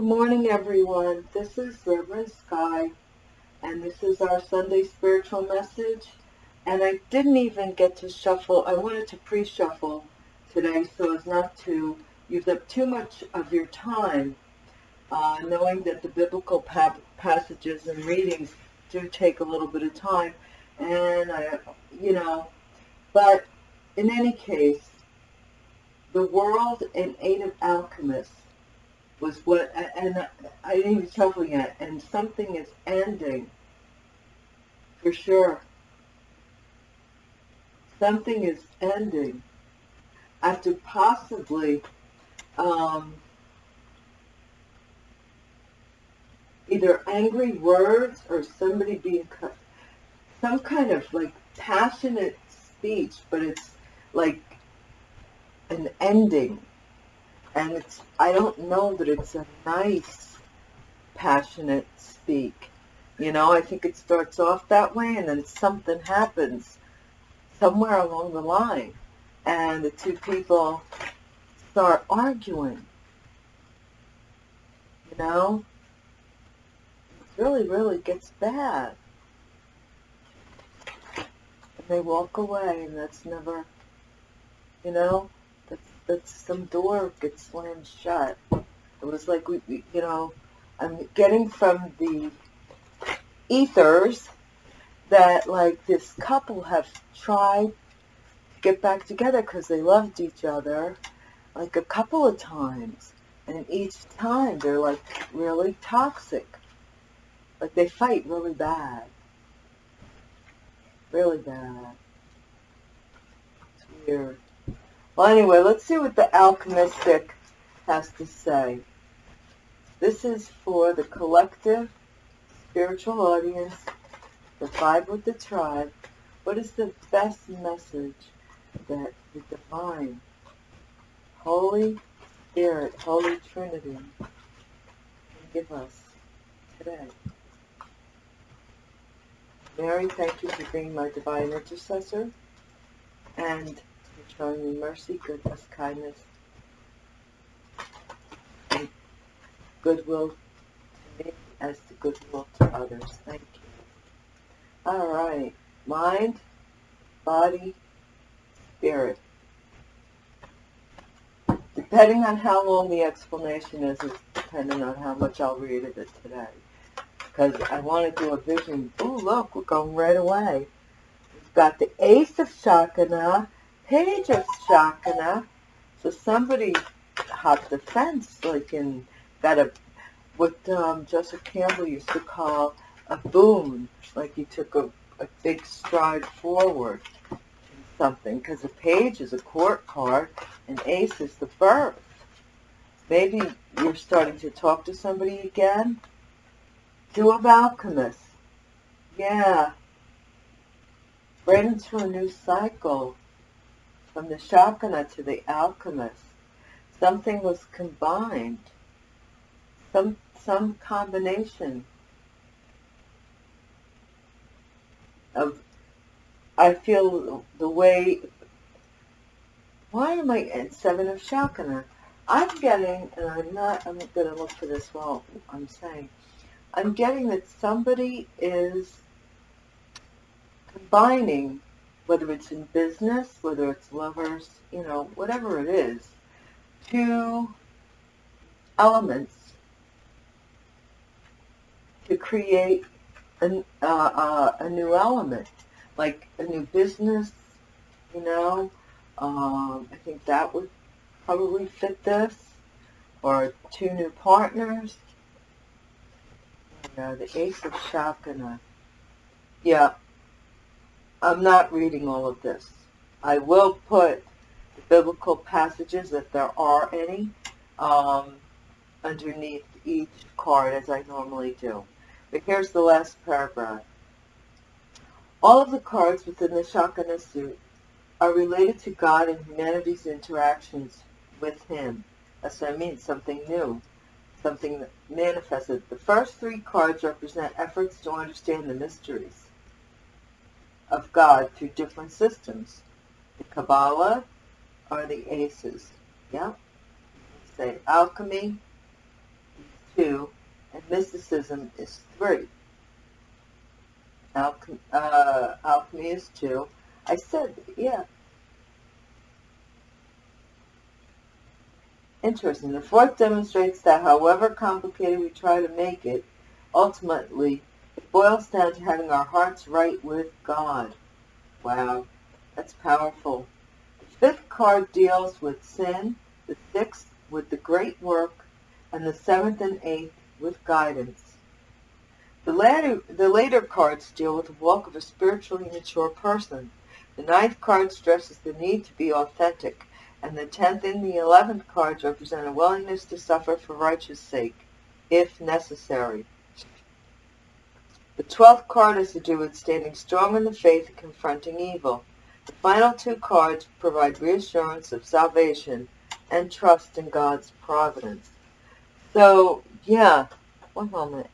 Good morning, everyone. This is Reverend Sky, and this is our Sunday spiritual message. And I didn't even get to shuffle. I wanted to pre-shuffle today so as not to use up too much of your time, uh, knowing that the biblical pa passages and readings do take a little bit of time. And, I, you know, but in any case, the world in aid of alchemists was what, and I didn't even shuffle yet, and something is ending, for sure. Something is ending after possibly um, either angry words or somebody being some kind of like passionate speech, but it's like an ending and it's I don't know that it's a nice passionate speak. You know I think it starts off that way and then something happens somewhere along the line. And the two people start arguing. You know? It really really gets bad. And they walk away and that's never you know that some door gets slammed shut. It was like, we, we, you know, I'm getting from the ethers that like this couple have tried to get back together because they loved each other like a couple of times. And each time they're like really toxic. Like they fight really bad. Really bad. It's weird. Well, anyway, let's see what the alchemistic has to say. This is for the collective spiritual audience, the five with the tribe. What is the best message that the divine, Holy Spirit, Holy Trinity can give us today? Mary, thank you for being my divine intercessor. And showing me mercy, goodness, kindness, and goodwill to me as the goodwill to others. Thank you. All right. Mind, body, spirit. Depending on how long the explanation is, it's depending on how much I'll read of it today. Because I want to do a vision. Oh, look, we're going right away. We've got the Ace of Shakana page of Shakana. So somebody hopped the fence, like in, that a, what um, Joseph Campbell used to call a boon, like he took a, a big stride forward in something, because a page is a court card, and ace is the birth. Maybe you're starting to talk to somebody again. Do a alchemists. Yeah. Right into a new cycle from the Shakana to the alchemist. Something was combined, some, some combination of, I feel the way, why am I at Seven of Shakana? I'm getting, and I'm not, I'm going to look for this while I'm saying, I'm getting that somebody is combining whether it's in business, whether it's lovers, you know, whatever it is, two elements to create an, uh, uh, a new element, like a new business, you know. Um, I think that would probably fit this, or two new partners. You know, the Ace of Shakana. Yeah, I'm not reading all of this. I will put the biblical passages, if there are any, um, underneath each card as I normally do. But here's the last paragraph. All of the cards within the Shakana suit are related to God and humanity's interactions with Him. That's what I mean, something new, something manifested. The first three cards represent efforts to understand the mysteries of God through different systems. The Kabbalah are the aces. Yeah? Say alchemy, is two, and mysticism is three. Uh, alchemy is two. I said, yeah. Interesting. The fourth demonstrates that however complicated we try to make it, ultimately, it boils down to having our hearts right with God. Wow, that's powerful. The fifth card deals with sin, the sixth with the great work, and the seventh and eighth with guidance. The later, the later cards deal with the walk of a spiritually mature person. The ninth card stresses the need to be authentic, and the tenth and the eleventh cards represent a willingness to suffer for righteous sake, if necessary. The twelfth card has to do with standing strong in the faith and confronting evil. The final two cards provide reassurance of salvation and trust in God's providence. So, yeah, one moment.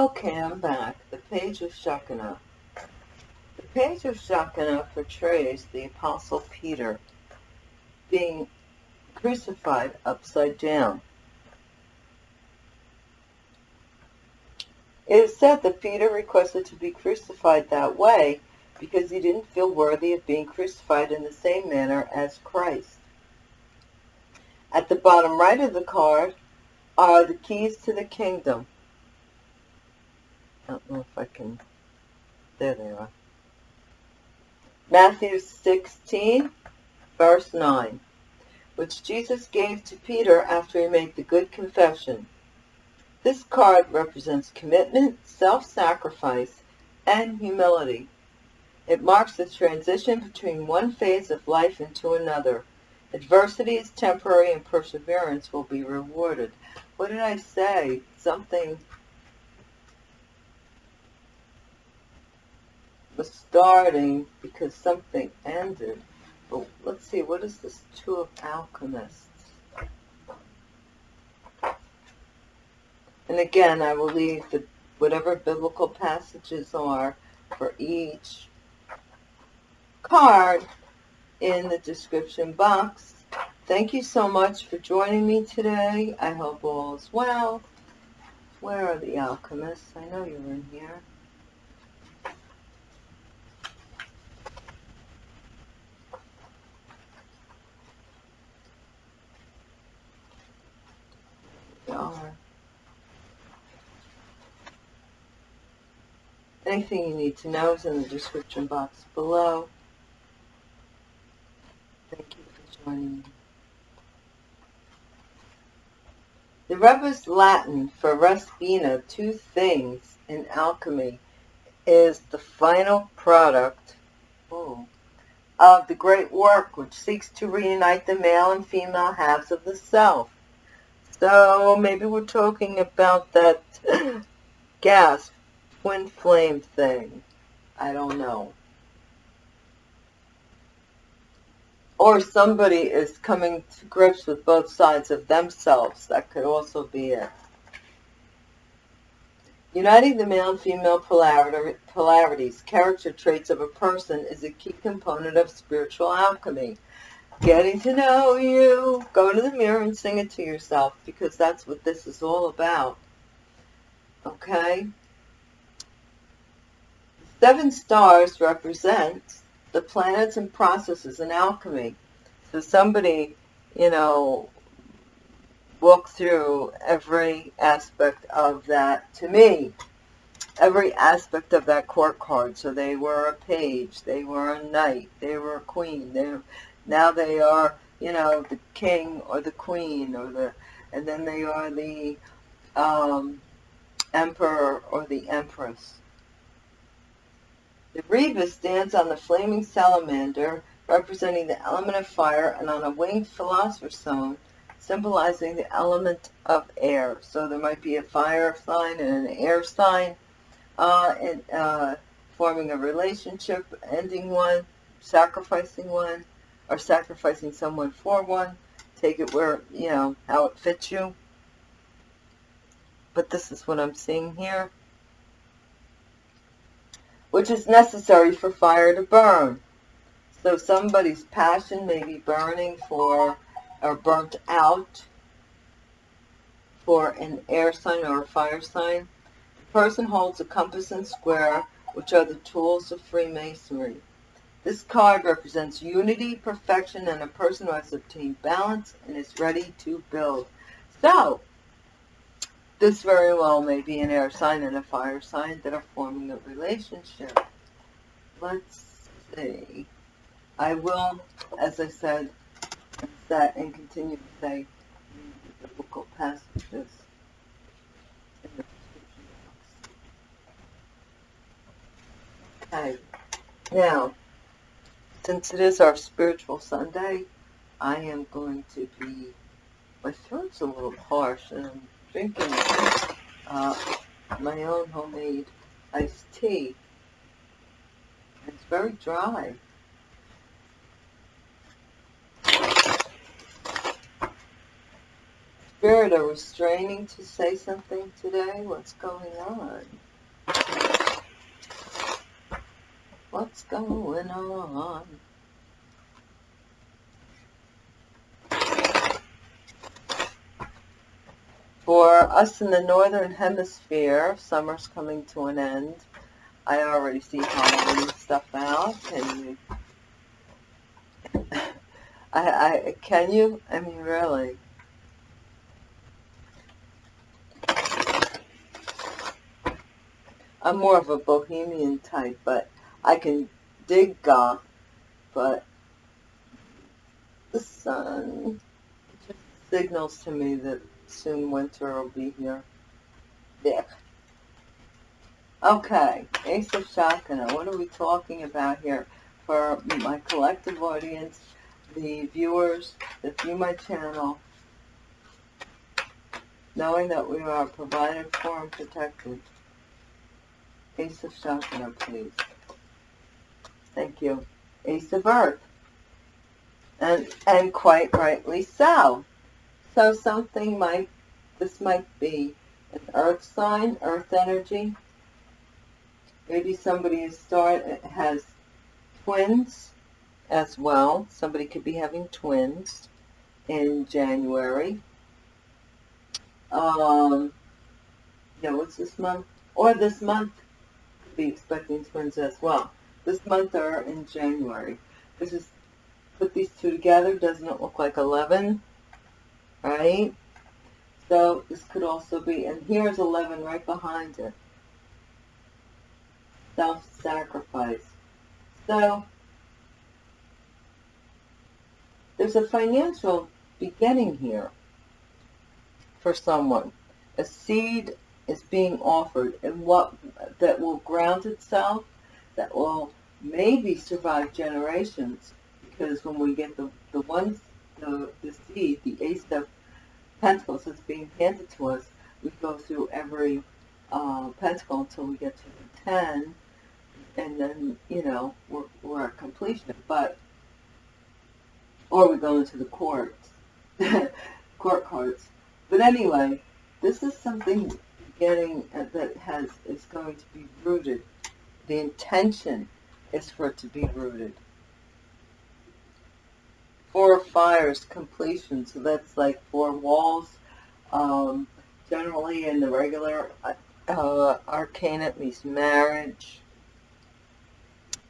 Okay, I'm back. The page of Shekinah. The page of Shekinah portrays the Apostle Peter being crucified upside down. It is said that Peter requested to be crucified that way because he didn't feel worthy of being crucified in the same manner as Christ. At the bottom right of the card are the keys to the kingdom. I don't know if I can, there they are. Matthew 16, verse 9, which Jesus gave to Peter after he made the good confession. This card represents commitment, self-sacrifice, and humility. It marks the transition between one phase of life into another. Adversity is temporary and perseverance will be rewarded. What did I say? Something was starting because something ended. But let's see, what is this Two of Alchemists? And again, I will leave the whatever biblical passages are for each card in the description box. Thank you so much for joining me today. I hope all is well. Where are the alchemists? I know you're in here. are. Anything you need to know is in the description box below. Thank you for joining me. The Rebis Latin for res bina, two things in alchemy, is the final product of the great work which seeks to reunite the male and female halves of the self. So maybe we're talking about that gas twin flame thing. I don't know. Or somebody is coming to grips with both sides of themselves. That could also be it. Uniting the male and female polarities, character traits of a person is a key component of spiritual alchemy. Getting to know you. Go to the mirror and sing it to yourself because that's what this is all about. Okay? Seven stars represent the planets and processes in alchemy. So somebody, you know, walked through every aspect of that to me. Every aspect of that court card. So they were a page they were a knight they were a queen they now they are you know the king or the queen or the and then they are the um, emperor or the empress the Reva stands on the flaming salamander representing the element of fire and on a winged philosopher's stone symbolizing the element of air. So there might be a fire sign and an air sign, uh, and, uh, forming a relationship, ending one, sacrificing one, or sacrificing someone for one. Take it where, you know, how it fits you. But this is what I'm seeing here. Which is necessary for fire to burn. So somebody's passion may be burning for or burnt out for an air sign or a fire sign. The person holds a compass and square, which are the tools of Freemasonry. This card represents unity, perfection, and a person who has obtained balance and is ready to build. So, this very well may be an air sign and a fire sign that are forming a relationship. Let's see. I will, as I said, that and continue to say the biblical passages in the description Okay. Now, since it is our spiritual Sunday, I am going to be, my throat's a little harsh and drinking uh, my own homemade iced tea. It's very dry. Spirit, are we straining to say something today? What's going on? What's going on? For us in the northern hemisphere, summer's coming to an end. I already see Halloween stuff out. Can you? I, I can you? I mean, really. I'm more of a bohemian type, but I can dig goth, but the sun just signals to me that soon winter will be here. There. Okay, Ace of Shakana. What are we talking about here? For my collective audience, the viewers that view my channel, knowing that we are provided for and protected. Ace of Shakana, please. Thank you. Ace of Earth. And, and quite rightly so. So something might, this might be an earth sign, earth energy. Maybe somebody is start has twins as well. Somebody could be having twins in January. Um, yeah, what's this month? Or this month, could be expecting twins as well. This month or in January. This is, put these two together, doesn't it look like 11? Right? So this could also be, and here's 11 right behind it. Self-sacrifice. So, there's a financial beginning here for someone. A seed is being offered and what that will ground itself, that will maybe survive generations. Because when we get the, the ones, the, the seed, the ace of pentacles that's being handed to us, we go through every uh, pentacle until we get to the 10, and then, you know, we're, we're at completion. But, or we go into the courts, court cards. But anyway, this is something getting uh, that has is going to be rooted. The intention is for it to be rooted. Four fires completion, so that's like four walls. Um, generally in the regular uh, uh, arcana it means marriage.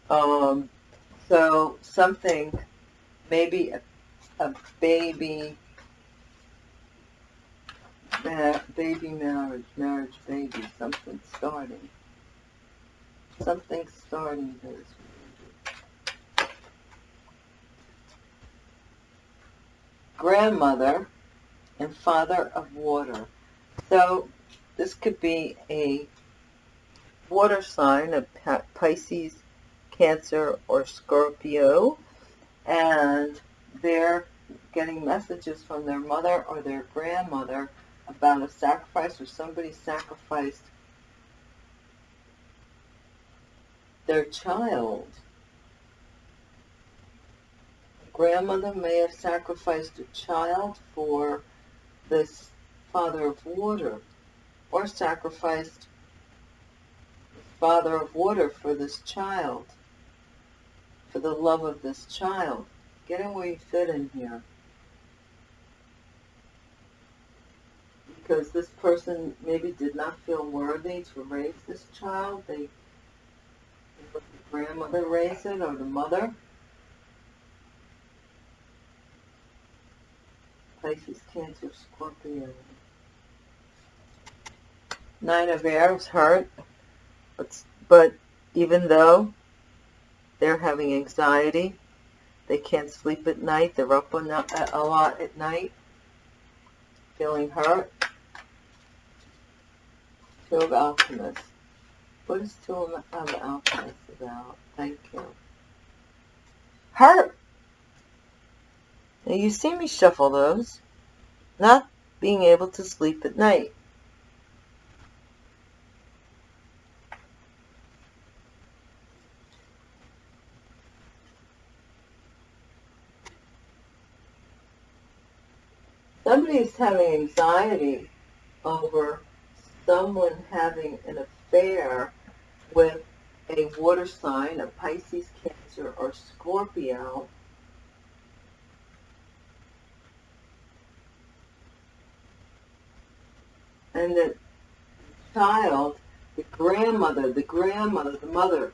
Um, so something, maybe a, a baby, baby marriage, marriage baby, something starting. Something starting this grandmother and father of water. So this could be a water sign of Pisces, Cancer, or Scorpio, and they're getting messages from their mother or their grandmother about a sacrifice or somebody sacrificed their child grandmother may have sacrificed a child for this father of water, or sacrificed father of water for this child, for the love of this child. Get in where you fit in here. Because this person maybe did not feel worthy to raise this child. They, they let the grandmother raise it or the mother. Pisces, Cancer, Scorpio. Nine of Arrows hurt, but, but even though they're having anxiety, they can't sleep at night, they're up uh, a lot at night, feeling hurt. Two of Alchemists. What is Two of Alchemists about? Thank you. Hurt! Now you see me shuffle those, not being able to sleep at night. Somebody is having anxiety over someone having an affair with a water sign, a Pisces, Cancer, or Scorpio, and the child, the grandmother, the grandmother, the mother,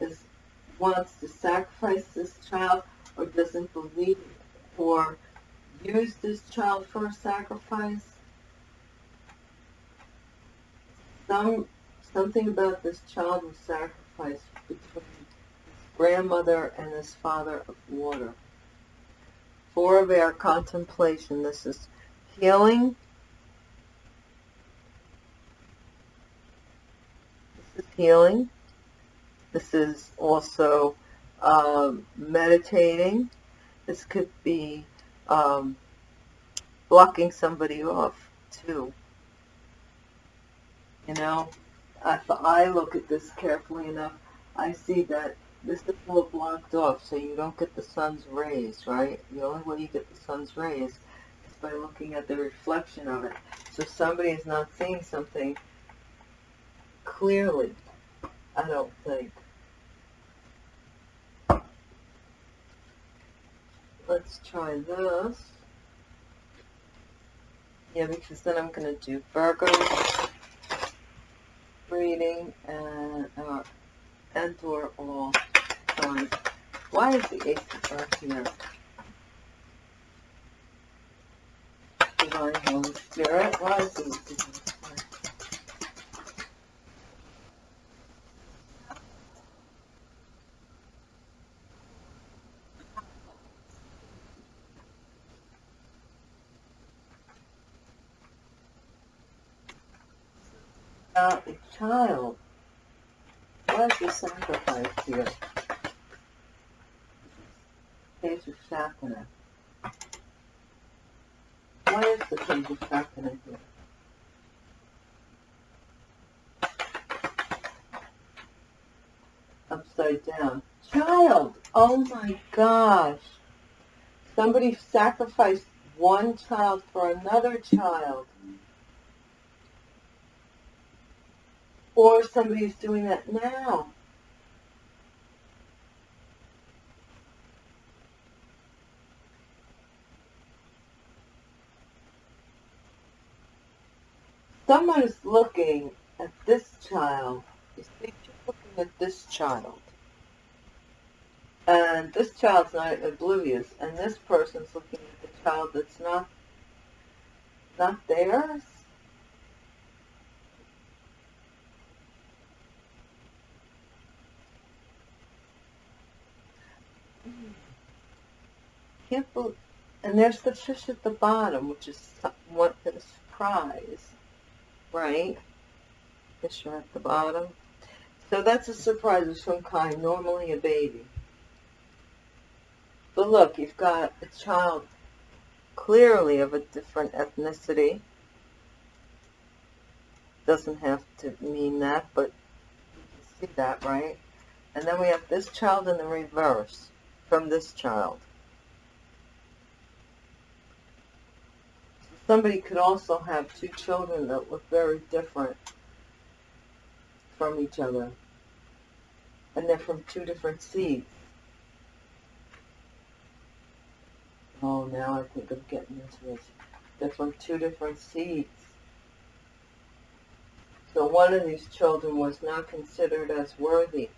is wants to sacrifice this child or doesn't believe or use this child for a sacrifice. Some something about this child was sacrificed between his grandmother and his father of water. For of air contemplation, this is healing. This is healing. This is also um, meditating. This could be um, blocking somebody off too. You know, if I look at this carefully enough, I see that this is all blocked off so you don't get the sun's rays, right? The only way you get the sun's rays by looking at the reflection of it. So somebody is not seeing something clearly, I don't think. Let's try this. Yeah, because then I'm going to do Virgo reading and uh, and or all. Why is the Ace of Earth here? Divine Holy Spirit, a child. Why is the sacrifice here? Page of Shakana. Why is the page of Shakana here? Upside down. Child! Oh my gosh! Somebody sacrificed one child for another child. Or somebody's doing that now. Someone is looking at this child. You see, this child. And this child's not oblivious, and this person's looking at the child that's not not theirs. Can't believe, and there's the fish at the bottom, which is what a surprise, right? Fish are at the bottom. So that's a surprise of some kind, normally a baby. But look, you've got a child clearly of a different ethnicity. Doesn't have to mean that, but you can see that, right? And then we have this child in the reverse from this child. Somebody could also have two children that look very different from each other. And they're from two different seeds. Oh, now I think I'm getting into this. They're from two different seeds. So one of these children was not considered as worthy.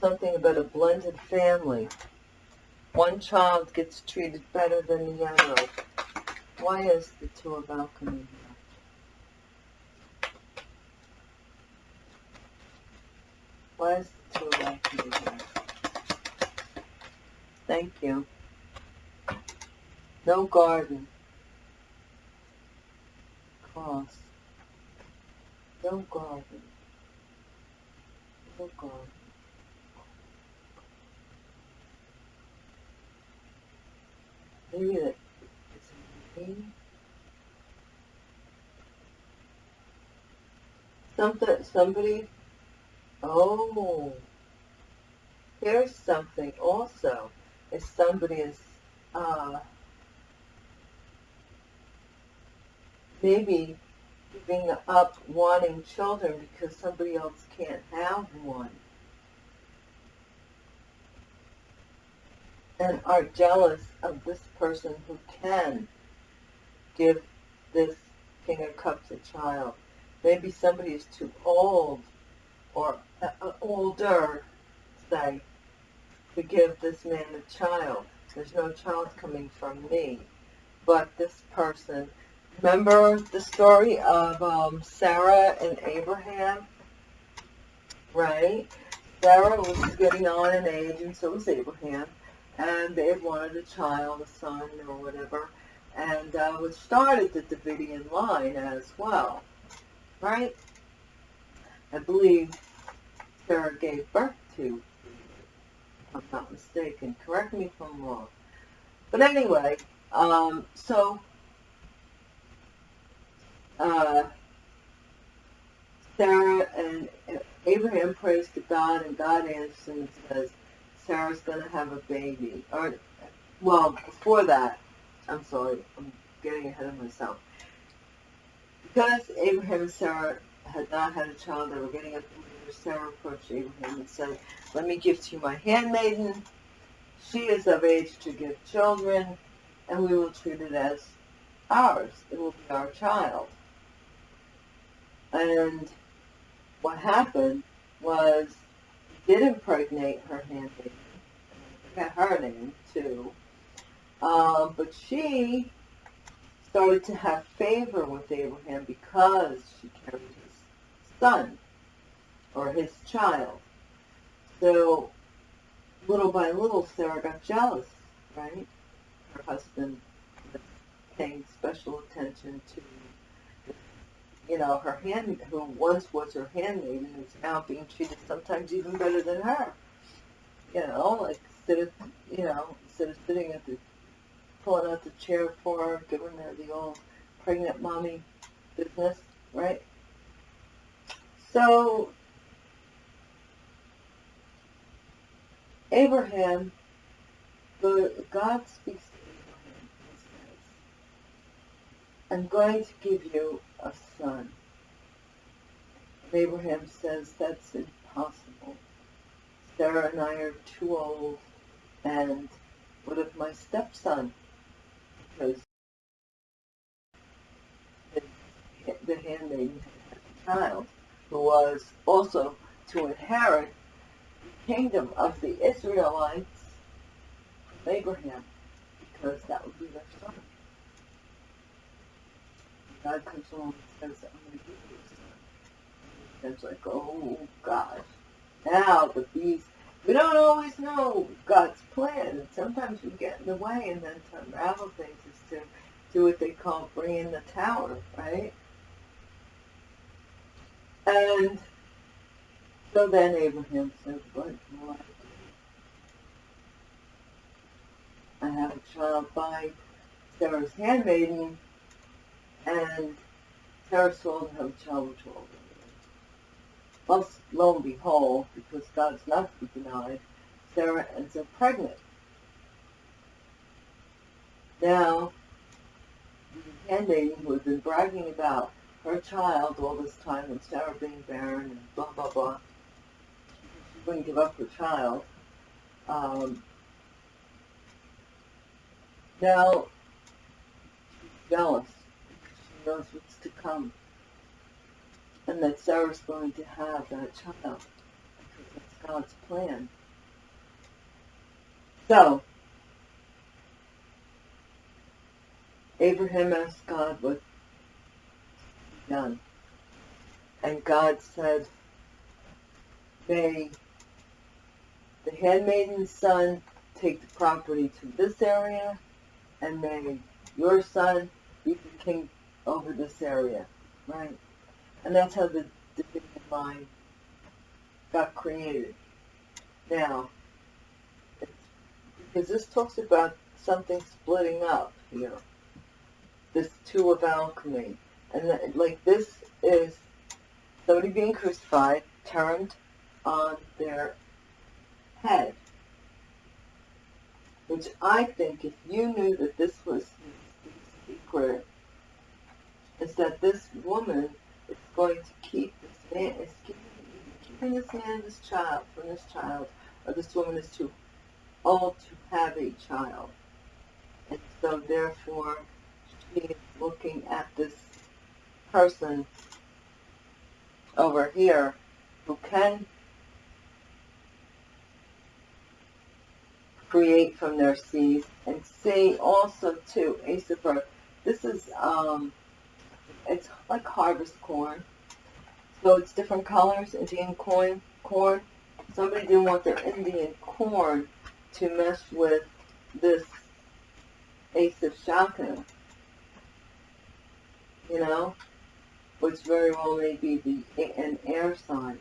Something about a blended family. One child gets treated better than the other. Why is the two of alchemy Why is the two of alchemy here? Thank you. No garden. Cross. No garden. No garden. Maybe that it's. Something, somebody, oh, there's something also. If somebody is, uh, maybe giving up wanting children because somebody else can't have one. And are jealous of this person who can give this King of Cups a child. Maybe somebody is too old or uh, older, say, to give this man a child. There's no child coming from me. But this person Remember the story of um, Sarah and Abraham? Right? Sarah was getting on in age, and so was Abraham. And they wanted a child, a son, or whatever. And uh, which started the Davidian line as well. Right? I believe Sarah gave birth to, if I'm not mistaken. Correct me if I'm wrong. But anyway, um, so uh, Sarah and Abraham prays to God, and God answers and says, Sarah's going to have a baby. Or, well, before that, I'm sorry, I'm getting ahead of myself. Because Abraham and Sarah had not had a child, they were getting up Sarah approached Abraham and said, Let me give to you my handmaiden. She is of age to give children, and we will treat it as ours. It will be our child. And what happened was he did impregnate her handmaiden. I her name too. Um, but she started to have favor with Abraham because she carried his son or his child. So little by little, Sarah got jealous, right? Her husband was paying special attention to, you know, her hand, who once was her handmaid and is now being treated sometimes even better than her. You know, like instead of, you know, instead of sitting at the, pulling out the chair for her, giving the old pregnant mommy business, right? So Abraham, the God speaks to Abraham and says, I'm going to give you a son. And Abraham says, that's impossible. Sarah and I are too old, and what of my stepson? Because the handmaiden had a child who was also to inherit the kingdom of the Israelites from Abraham, because that would be their son. God comes along and says, I'm going to give you a son. And it's like, oh gosh. Now the beast, we don't always know God's plan, and sometimes we get in the way, and then to unravel things is to do what they call bring in the tower, right? And so then Abraham said, what do? I have a child by Sarah's handmaiden, and Sarah to have a child with children. Well, lo and behold, because God's not to be denied, Sarah ends up pregnant. Now, the handmaiden who had been bragging about her child all this time and Sarah being barren and blah, blah, blah, wouldn't give up her child. Um, now, she's jealous. Because she knows what's to come. And that Sarah's going to have that child. Because that's God's plan. So, Abraham asked God what done. And God said, they the handmaiden's son take the property to this area, and may your son be the king over this area, right? And that's how the division line got created. Now, because this talks about something splitting up here, this two of alchemy, and that, like this is somebody being crucified, turned on their head. Which I think if you knew that this was the secret, is that this woman going to keep this man, is keeping, keeping this man this child, from this child, or this woman is too old to have a child. And so therefore, she is looking at this person over here who can create from their seeds. And see also too, Ace. This is, um, it's like harvest corn. So it's different colors, Indian corn. corn. Somebody didn't want their Indian corn to mess with this Ace of Shaka. You know? Which very well may be the, an air sign.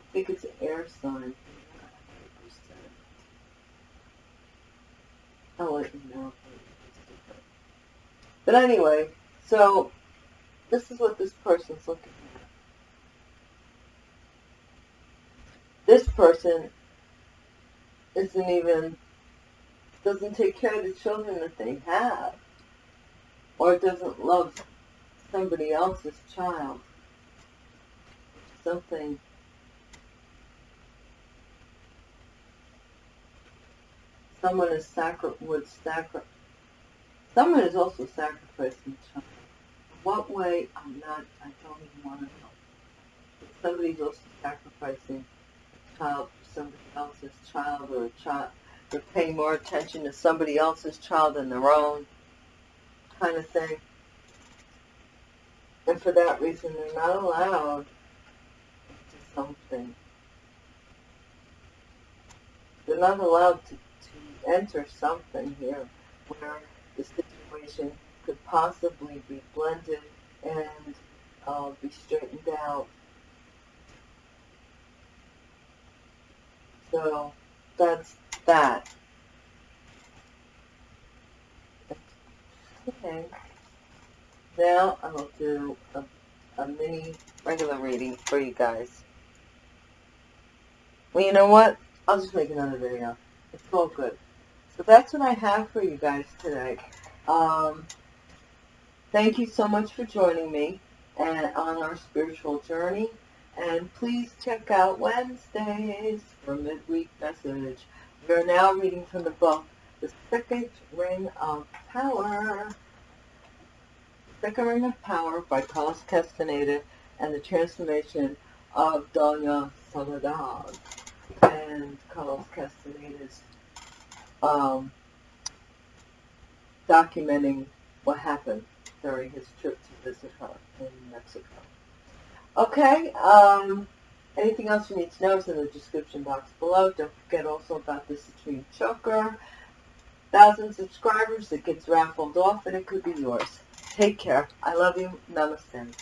I think it's an air sign. I'll let you know. But anyway, so this is what this person's looking at. This person isn't even, doesn't take care of the children that they have, or doesn't love somebody else's child. Something someone is sacri would sacrifice someone is also sacrificing child what way? I'm not i don't even want to know. But somebody's also sacrificing a child for somebody else's child or a child they're paying more attention to somebody else's child than their own kind of thing. And for that reason they're not allowed to something. They're not allowed to, to enter something here where the situation could possibly be blended and uh, be straightened out. So that's that. Okay. Now I'll do a, a mini regular reading for you guys. Well, you know what? I'll just make another video. It's all good. That's what I have for you guys today. Um, thank you so much for joining me and on our spiritual journey. And please check out Wednesdays for midweek message. We are now reading from the book, The Second Ring of Power. Second Ring of Power by Carlos Castaneda and the transformation of Doña Soledad and Carlos Castaneda's um, documenting what happened during his trip to visit her in Mexico. Okay, um, anything else you need to know is in the description box below. Don't forget also about the Citrine Choker. Thousand subscribers, it gets raffled off and it could be yours. Take care. I love you. Namaste.